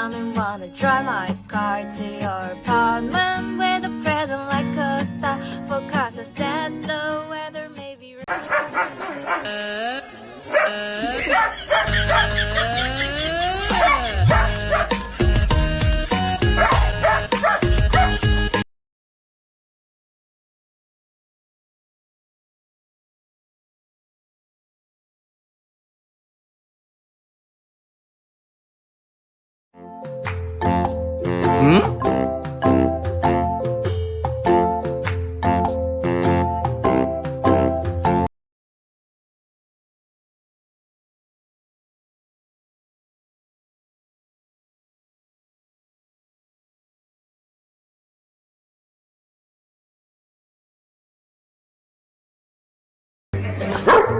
come and wanna drive my car to your apartment with a present like a star. Forecast I said the weather may be. uh, uh. Huh?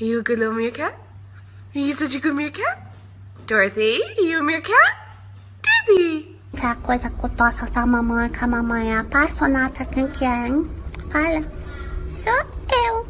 Are you a good little meerkat? Are you such a good meerkat? Dorothy, are you a meerkat? Dorothy! a coisa cutosa da mamãe, que a mamãe é apaixonada, quem que é, hein? Fala. Sou eu.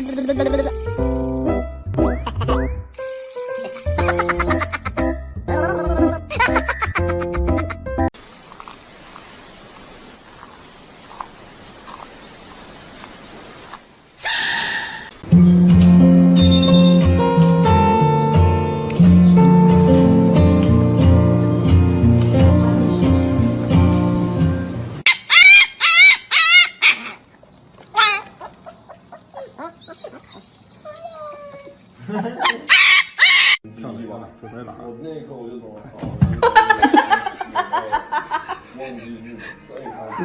嘟嘟嘟嘟嘟嘟。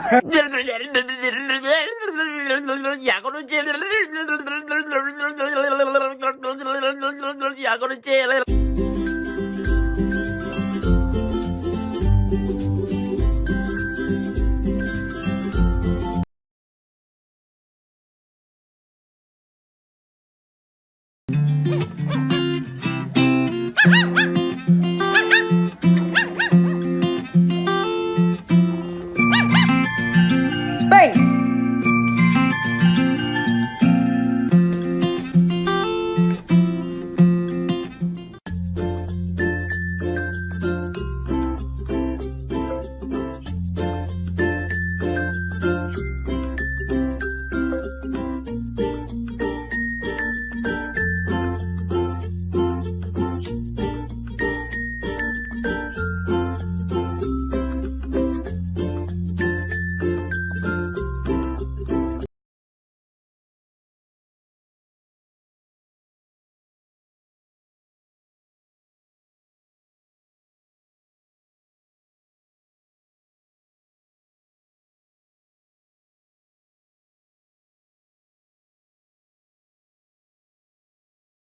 Ya I'm gonna chill. Ei!